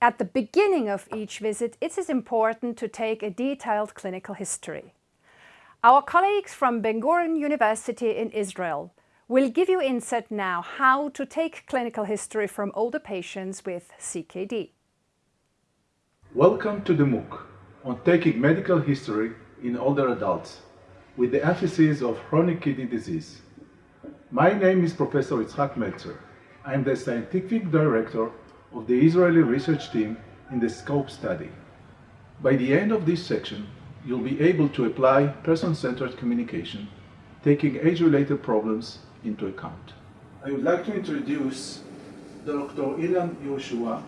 At the beginning of each visit, it is important to take a detailed clinical history. Our colleagues from Ben Gurion University in Israel will give you insight now how to take clinical history from older patients with CKD. Welcome to the MOOC on taking medical history in older adults with the emphasis of chronic kidney disease. My name is Professor Itzhak Melzer. I am the scientific director of the Israeli research team in the SCOPE study. By the end of this section, you'll be able to apply person-centered communication, taking age-related problems into account. I would like to introduce Dr. Ilan Yehoshua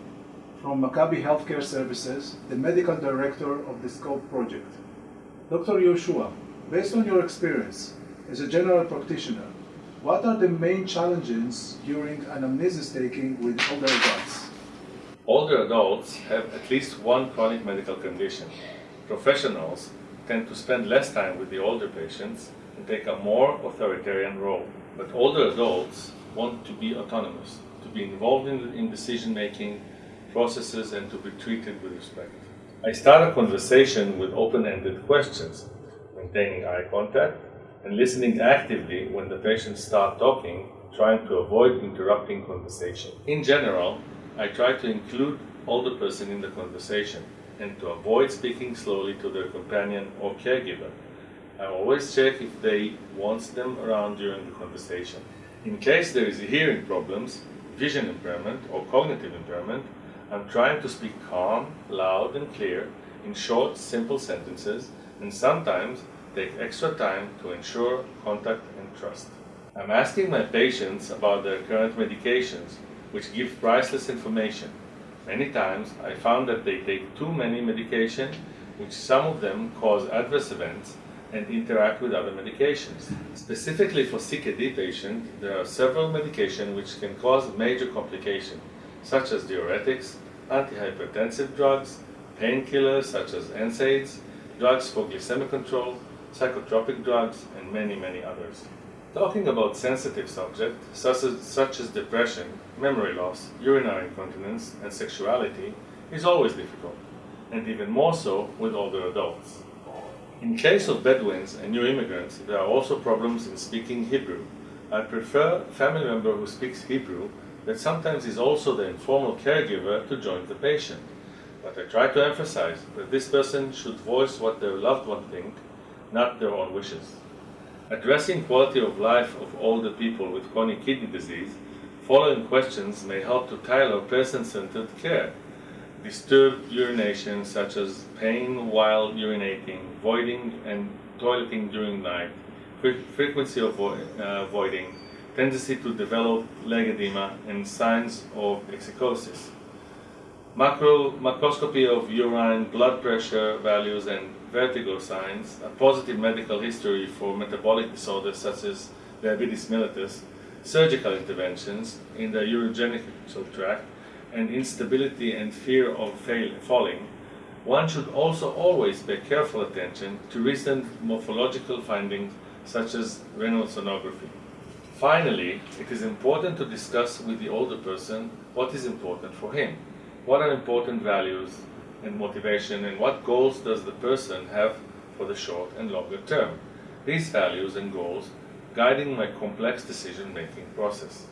from Maccabi Healthcare Services, the medical director of the SCOPE project. Dr. Yehoshua, based on your experience as a general practitioner, what are the main challenges during anamnesis taking with older adults? Older adults have at least one chronic medical condition. Professionals tend to spend less time with the older patients and take a more authoritarian role. But older adults want to be autonomous, to be involved in, in decision-making processes and to be treated with respect. I start a conversation with open-ended questions, maintaining eye contact and listening actively when the patients start talking, trying to avoid interrupting conversation. In general, I try to include older person in the conversation and to avoid speaking slowly to their companion or caregiver. I always check if they want them around during the conversation. In case there is hearing problems, vision impairment or cognitive impairment, I'm trying to speak calm, loud and clear in short, simple sentences and sometimes take extra time to ensure contact and trust. I'm asking my patients about their current medications which give priceless information. Many times I found that they take too many medication, which some of them cause adverse events and interact with other medications. Specifically for CKD patients, there are several medications which can cause major complications, such as diuretics, antihypertensive drugs, painkillers such as NSAIDs, drugs for glycemic control, psychotropic drugs, and many, many others. Talking about sensitive subjects, such as, such as depression, memory loss, urinary incontinence, and sexuality, is always difficult, and even more so with older adults. In case of Bedouins and new immigrants, there are also problems in speaking Hebrew. I prefer a family member who speaks Hebrew that sometimes is also the informal caregiver to join the patient. But I try to emphasize that this person should voice what their loved one think, not their own wishes. Addressing quality of life of older people with chronic kidney disease, following questions may help to tailor person-centered care. Disturbed urination such as pain while urinating, voiding and toileting during night, frequency of uh, voiding, tendency to develop leg edema and signs of exsicosis. Macro, macroscopy of urine, blood pressure values and vertigo signs, a positive medical history for metabolic disorders such as diabetes mellitus, surgical interventions in the urogenital tract, and instability and fear of fail, falling, one should also always pay careful attention to recent morphological findings such as renal sonography. Finally, it is important to discuss with the older person what is important for him, what are important values and motivation and what goals does the person have for the short and longer term. These values and goals guiding my complex decision-making process.